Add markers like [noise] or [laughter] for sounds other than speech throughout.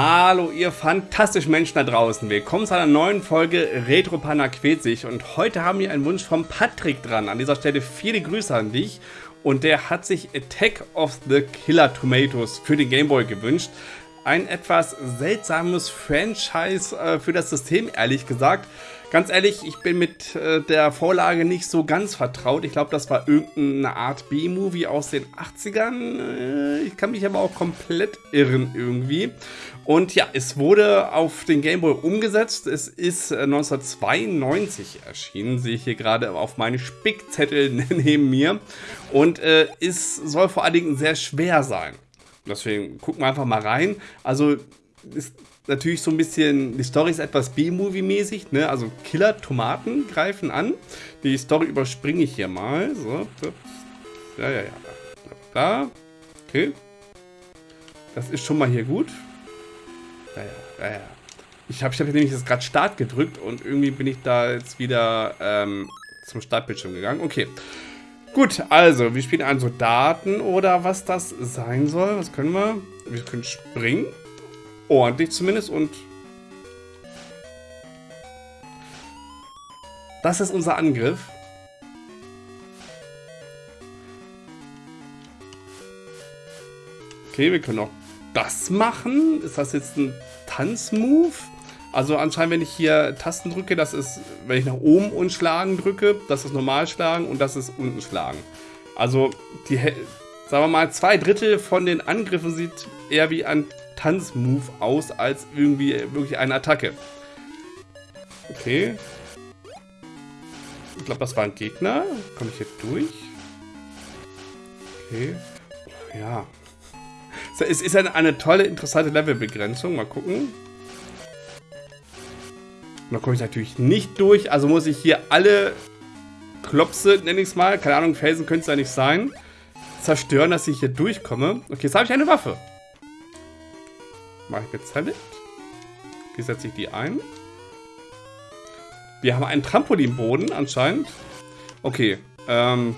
Hallo ihr fantastischen Menschen da draußen, willkommen zu einer neuen Folge Retro Panda quält sich und heute haben wir einen Wunsch von Patrick dran. An dieser Stelle viele Grüße an dich und der hat sich Attack of the Killer Tomatoes für den Gameboy gewünscht. Ein etwas seltsames Franchise äh, für das System, ehrlich gesagt. Ganz ehrlich, ich bin mit äh, der Vorlage nicht so ganz vertraut. Ich glaube, das war irgendeine Art B-Movie aus den 80ern. Äh, ich kann mich aber auch komplett irren irgendwie. Und ja, es wurde auf den Game Boy umgesetzt. Es ist 1992 äh, erschienen, sehe ich hier gerade auf meinen Spickzettel [laughs] neben mir. Und äh, es soll vor allen Dingen sehr schwer sein. Deswegen gucken wir einfach mal rein. Also ist natürlich so ein bisschen, die Story ist etwas B-Movie-mäßig, ne? Also Killer-Tomaten greifen an. Die Story überspringe ich hier mal. So. Ja, ja, ja. Da. Okay. Das ist schon mal hier gut. Ja, ja, ja. Ich habe hab nämlich jetzt gerade Start gedrückt und irgendwie bin ich da jetzt wieder ähm, zum Startbildschirm gegangen. Okay. Gut, also, wir spielen einen Soldaten oder was das sein soll. Was können wir? Wir können springen. Ordentlich zumindest und... Das ist unser Angriff. Okay, wir können auch das machen. Ist das jetzt ein Tanzmove? Also anscheinend, wenn ich hier Tasten drücke, das ist, wenn ich nach oben und schlagen drücke, das ist normal schlagen und das ist unten schlagen. Also die, sagen wir mal, zwei Drittel von den Angriffen sieht eher wie ein Tanzmove aus, als irgendwie wirklich eine Attacke. Okay. Ich glaube, das war ein Gegner. Komme ich hier durch? Okay. Ja. Es ist eine, eine tolle, interessante Levelbegrenzung. Mal gucken. Da komme ich natürlich nicht durch. Also muss ich hier alle Klopse, nenne ich es mal. Keine Ahnung, Felsen könnte es ja nicht sein. Zerstören, dass ich hier durchkomme. Okay, jetzt habe ich eine Waffe. Mache ich jetzt damit. Wie setze ich die ein? Wir haben einen Trampolinboden anscheinend. Okay, ähm...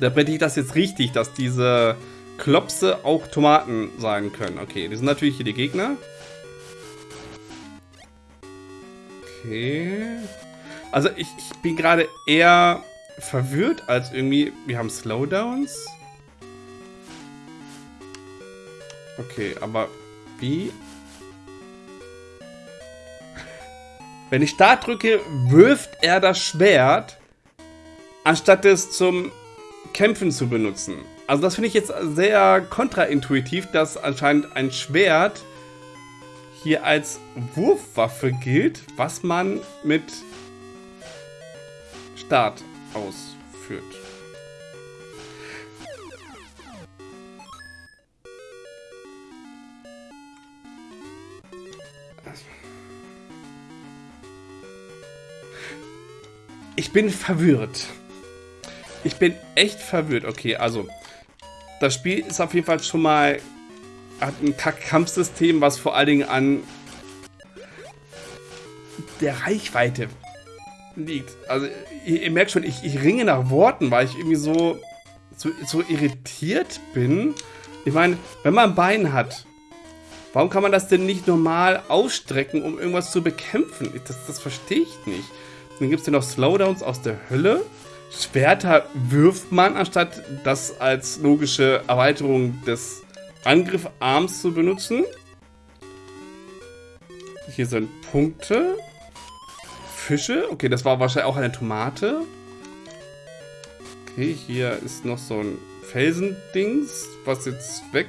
Da breche ich das jetzt richtig, dass diese Klopse auch Tomaten sein können. Okay, die sind natürlich hier die Gegner. Okay. Also ich, ich bin gerade eher verwirrt als irgendwie... Wir haben Slowdowns. Okay, aber wie? [laughs] Wenn ich Start drücke, wirft er das Schwert, anstatt es zum Kämpfen zu benutzen. Also das finde ich jetzt sehr kontraintuitiv, dass anscheinend ein Schwert hier als Wurfwaffe gilt, was man mit Start ausführt. Ich bin verwirrt. Ich bin echt verwirrt. Okay, also das Spiel ist auf jeden Fall schon mal hat ein Kampfsystem, was vor allen Dingen an der Reichweite liegt. Also ihr, ihr merkt schon, ich, ich, ringe nach Worten, weil ich irgendwie so, so, so irritiert bin. Ich meine, wenn man ein Bein hat, warum kann man das denn nicht normal ausstrecken, um irgendwas zu bekämpfen? Das, das verstehe ich nicht. Dann gibt es hier noch Slowdowns aus der Hölle. Schwerter wirft man, anstatt das als logische Erweiterung des Angriffarms zu benutzen. Hier sind Punkte. Fische. Okay, das war wahrscheinlich auch eine Tomate. Okay, hier ist noch so ein Felsendings, was jetzt weg.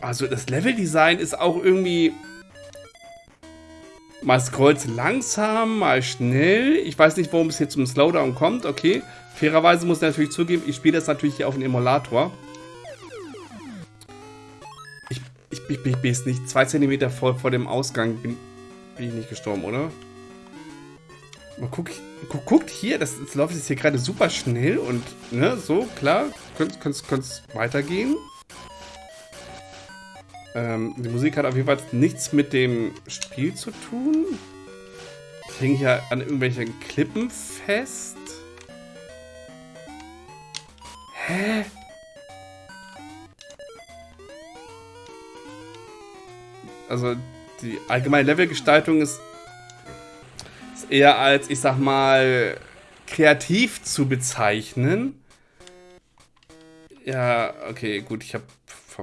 Also das Leveldesign ist auch irgendwie Mal scrollt langsam, mal schnell. Ich weiß nicht, warum es hier zum Slowdown kommt. Okay. Fairerweise muss ich natürlich zugeben, ich spiele das natürlich hier auf dem Emulator. Ich, ich, ich, ich bin jetzt nicht zwei Zentimeter vor, vor dem Ausgang. Bin, bin ich nicht gestorben, oder? Mal guck, guck, guckt hier, das, das läuft jetzt hier gerade super schnell und, ne, so, klar, könnte es weitergehen. Ähm, die Musik hat auf jeden Fall nichts mit dem Spiel zu tun. Ich hänge hier an irgendwelchen Klippen fest. Hä? also die allgemeine Levelgestaltung ist, ist eher als, ich sag mal, kreativ zu bezeichnen. Ja, okay, gut, ich habe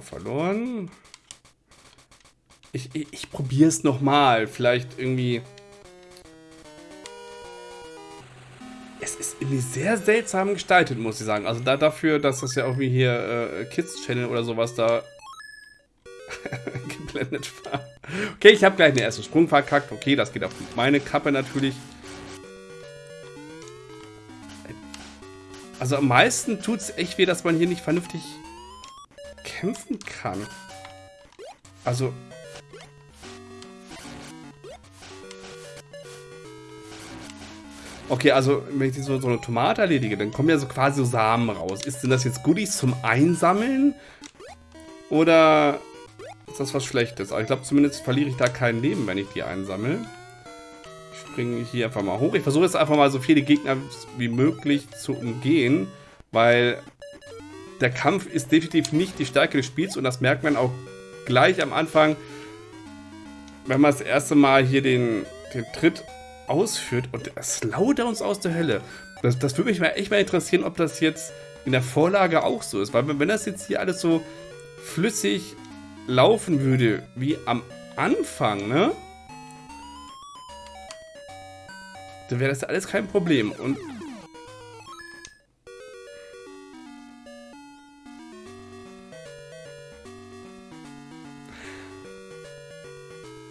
verloren. Ich, ich, ich probiere es nochmal. Vielleicht irgendwie... Es ist irgendwie sehr seltsam gestaltet, muss ich sagen. Also da dafür, dass das ja irgendwie hier äh, Kids Channel oder sowas da [laughs] geblendet war. Okay, ich habe gleich den ersten Sprung verkackt. Okay, das geht auf meine Kappe natürlich. Also am meisten tut es echt weh, dass man hier nicht vernünftig kämpfen kann. Also... Okay, also wenn ich so, so eine Tomate erledige, dann kommen ja so quasi so Samen raus. Ist denn das jetzt Goodies zum Einsammeln? Oder ist das was Schlechtes? Aber ich glaube, zumindest verliere ich da kein Leben, wenn ich die einsammle. Ich springe hier einfach mal hoch. Ich versuche jetzt einfach mal so viele Gegner wie möglich zu umgehen, weil der Kampf ist definitiv nicht die Stärke des Spiels und das merkt man auch gleich am Anfang, wenn man das erste Mal hier den, den Tritt ausführt und uns aus der Hölle. Das, das würde mich mal echt mal interessieren, ob das jetzt in der Vorlage auch so ist, weil wenn das jetzt hier alles so flüssig laufen würde wie am Anfang, ne? Dann wäre das alles kein Problem. Und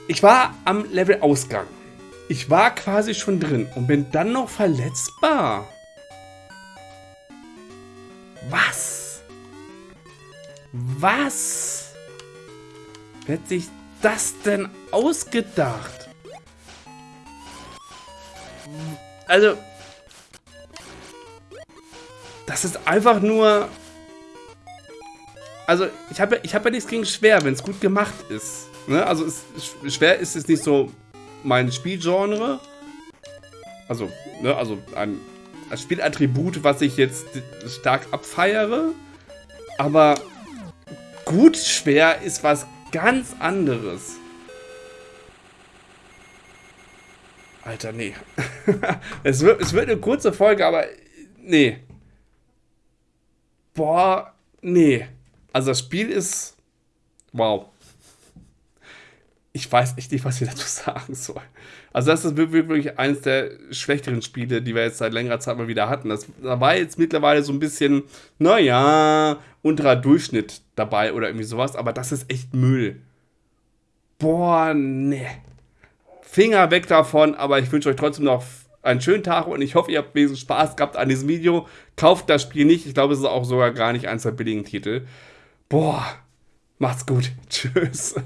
Ich war am Levelausgang. Ich war quasi schon drin und bin dann noch verletzbar. Was? Was? Wer hat sich das denn ausgedacht? Also, das ist einfach nur... Also, ich habe ich hab ja nichts gegen schwer, wenn es gut gemacht ist. Ne? Also ist, schwer ist es nicht so mein Spielgenre. Also, ne, also ein, ein Spielattribut, was ich jetzt stark abfeiere. Aber gut schwer ist was ganz anderes. Alter, nee. [laughs] es, wird, es wird eine kurze Folge, aber nee. Boah, nee. Also das Spiel ist... Wow ich weiß echt nicht, was ich dazu sagen soll. Also das ist wirklich eines der schlechteren Spiele, die wir jetzt seit längerer Zeit mal wieder hatten. Das, da war jetzt mittlerweile so ein bisschen, naja, unterer Durchschnitt dabei oder irgendwie sowas, aber das ist echt Müll. Boah, ne. Finger weg davon, aber ich wünsche euch trotzdem noch einen schönen Tag und ich hoffe, ihr habt wesentlich Spaß gehabt an diesem Video. Kauft das Spiel nicht, ich glaube, es ist auch sogar gar nicht eins der billigen Titel. Boah, macht's gut. [laughs] Tschüss.